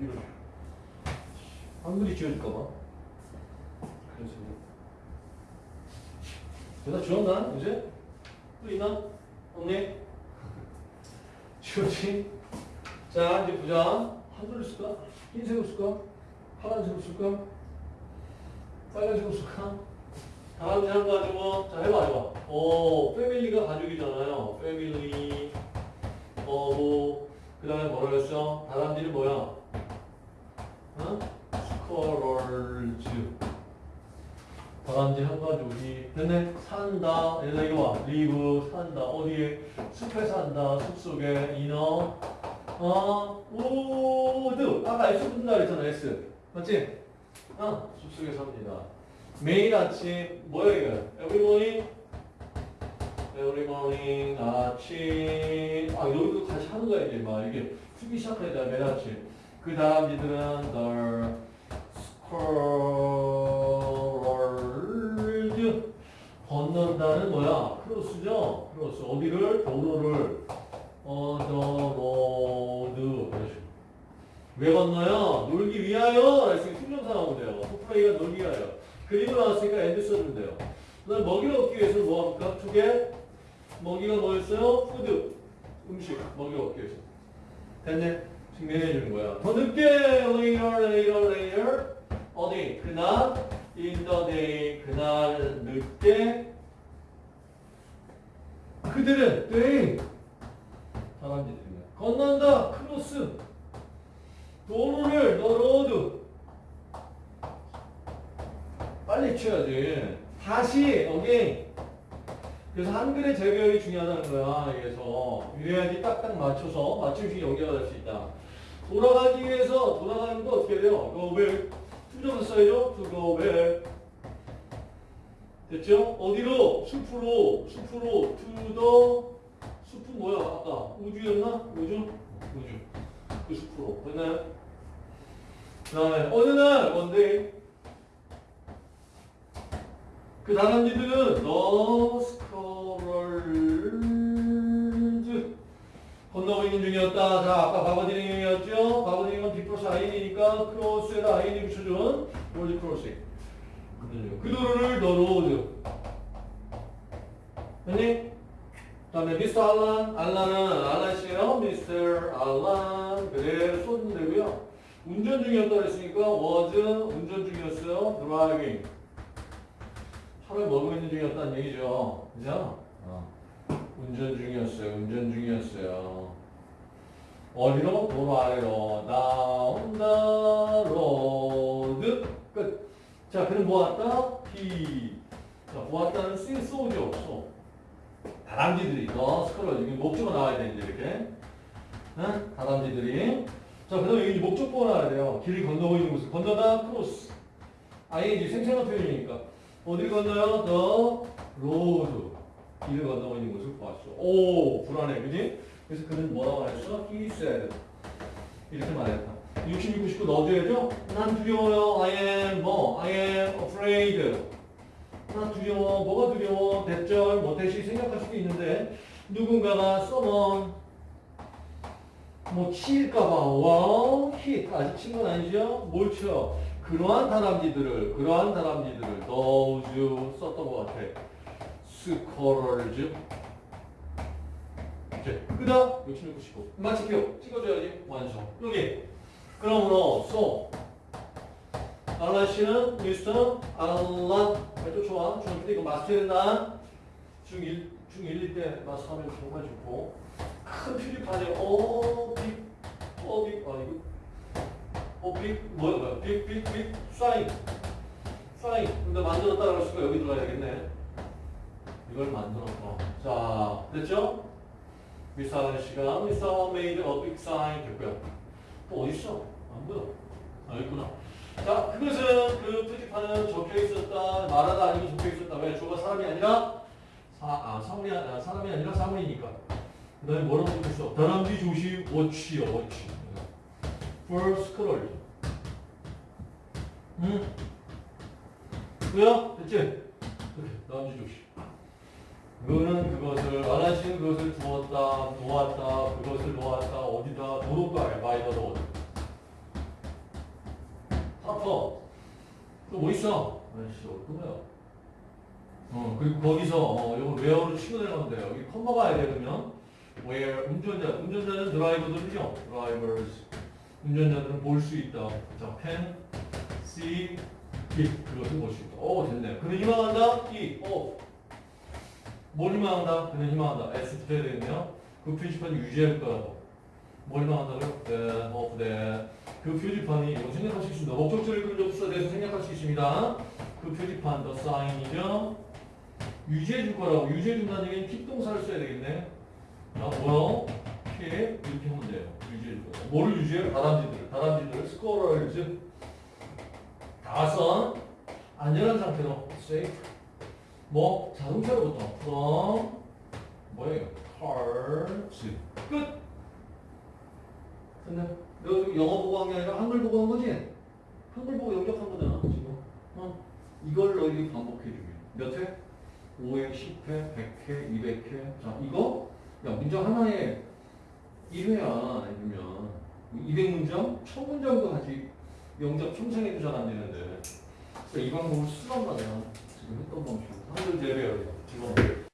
이렇게. 한글이 지워질까봐. 그래서. 대답 지웠나? 이제? 또 있나? 없니? 지웠지? 자, 이제 보자. 한글을 쓸까? 흰색을 쓸까? 파란색을 쓸까? 빨간색을 쓸까? 다음 장 가지고, 자, 해봐, 해봐. 어, 패밀리가 가족이잖아요. 패밀리, 어, 뭐, 그 다음에 뭐라 그랬어? 다람쥐는 뭐야? 어? squirrels. 다람쥐 한 가족이. 됐네? 산다. 얘들아, 이거 봐. 리브, 산다. 어디에? 숲에 산다. 숲 속에. in the. 어, wood. 아까 S 붙는다 그랬잖아, S. 맞지? 어, 숲 속에 삽니다. 매일 아침, 뭐야, 이거? Every morning? Every morning, 아침. 아, 여기도 다시 하는 거야, 이제. 막, 이게. 쓰기 돼, 매일 아침. 그 다음 니들은, the squirrels. 건넌다는 뭐야? cross죠? Cross. 어디를? 도로를. 어, road. 이런 식으로. 왜 건너요? 놀기 위하여. 그래서 to부정사 나오면 돼요. to play가 놀기 위하여. 그리고 나왔으니까 and 써주면 돼요. 그 다음 먹이를 얻기 위해서 뭐 합니까? 두 개. 먹이가 뭐였어요? Food. 음식. 먹이를 얻기 위해서. 됐네. 증명해 주는 거야. 더 늦게 later, later, later. 어디? 그날 in the day. 그날 늦게 그들은 they 사람들입니다. 건넌다. Cross. 도로를 the road. 빨리 쳐야지. 다시 여기 그래서 한글의 재배열이 중요하다는 거야. 그래서 이래야지 딱딱 맞춰서 맞춤식 연결을 할수 있다. 돌아가기 위해서 돌아가는 거 어떻게 돼요? go where? 투정을 써야죠. to go where? 됐죠? 어디로? 숲으로, 숲으로, to the 숲은 뭐야? 아까 우주였나? 우주? 우주. 그 숲으로. 됐나요? 그 다음에 어느 날, 원데이 그 다람쥐들은 너 스커럴즈 건너고 있는 중이었다. 자, 아까 바버디링이었죠? 바버디링은 디플러스 아인이니까 크로스에다 아인이 붙여준 월드 크로스. 그 도로를 너로드. 됐니? 그 다음에 미스터 알란, 알란은 알란 씨예요. 미스터 알란. 그래, 쏟으면 되고요. 운전 중이었다 그랬으니까 was 운전 중이었어요. driving. 차를 먹고 있는 중이었다는 얘기죠. 그죠? 어. 운전 중이었어요. 운전 중이었어요. 어디로? 도로 아래로. road. 끝. 자, 그는 보았다. he. 자, 보았다는 C, 쏘죠. 쏘. 다람쥐들이. 너 squirrel. 여기 목적어 나와야 되는데, 이렇게. 응? 다람쥐들이. 자, 그 다음에 여기 목적어가 나와야 돼요. 길을 건너고 있는 곳을. 건너다, cross. ing 생생한 표현이니까. 어딜 건너요? The road. 길을 건너고 있는 곳을 보았어. 오, 불안해. 그지? 그래서 그는 뭐라고 말했어? He said. 이렇게 말했다. 66, 99 넣어줘야죠? 난 두려워요. I am 뭐? I am afraid. 난 두려워. 뭐가 두려워? 대절, 뭐 대시 생각할 수도 있는데 누군가가 someone 뭐 치일까봐 와 hit 아직 친 건 아니죠? 뭘 쳐? 그러한 다람쥐들을 그러한 다람쥐들을 those 썼던 것 같아. 스코럴즈 이제 끄다 66, 99 마치표 찍어줘야지 완성 여기 그러므로 so 알란 씨는 미스터 알란 아주 좋아. 중학교 이거 마스터해야 된다 중1 중1일 때 마스터하면 정말 좋고. 큰 표지판에 어빅 어빅 아 이거. 어빅 뭐야 뭐야. 빅빅빅 사인. 사인. 근데 만들었다 그랬으니까 여기 들어가야 되겠네. 이걸 만들었고. 자 됐죠? 미스터 씨가 미스터 made a big sign 됐고요 또 어디 있어? 안 보여 아 있구나 자 그것은 그 표지판은 적혀 있었다 말하다 아니면 적혀 있었다 왜 주어가 사람이 아니라 사, 아, 사물이, 아, 사람이 아니라 사물이니까 그 다음에 뭐라고 적혔어? 다람쥐 조시 워치요 워치 for scroll 응? 뭐야? 됐지? 이렇게 다람쥐 조시 그거는 그것을 알아시는 그것을 두었다, 놓았다, 그것을 놓았다, 어디다, 도둑도 아니야, 마이더 로드. 커터. 또뭐 있어? 아이씨, 거야? 어, 그리고 거기서, 어, 요거 where로 치고 내려가면 돼요. 여기 컴마 가야 돼, 그러면. where, 운전자. 운전자는 드라이버들이죠. drivers. 운전자들은 볼 수 있다. 자, pen, see, 기. 그것을 볼수 있다. 오, 됐네. 그는 희망한다? 이, 오. 뭘 희망한다? 그는 희망한다. S 되겠네요. 그 표지판이 유지할 거라고. 뭘 희망한다고요? that, of that. 그 표지판이 이거 생략할 수 있습니다. 그런 접수에 대해서 생략할 수 있습니다. 그 표지판, the sign이죠. 유지해 줄 거라고. 유지해 준다는 얘기는 keep 동사를 써야 되겠네. 자, 뭐요? keep 이렇게 하면 돼요. 유지해 줄 거다. 뭐를 유지해요? 다람쥐들. 다람쥐들. squirrels. 다선 안전한 상태로 safe. 뭐 자동차로부터 from 뭐예요? cars. 끝. 근데 너 영어 보고 한 게 아니라 한글 보고 한 거지? 한글 보고 영접한 거잖아 지금. 어? 이걸 너희들이 반복해주기. 몇 회? 5회, 10회, 100회, 200회. 자 이거 야 문장 하나에 1회야 아니면 200문장? 1000문장도 아직 영접 평생에도 잘 안 되는데 이 방법을 쓰란 말이야. 지금 했던 방식. 한글 제외하고. 지금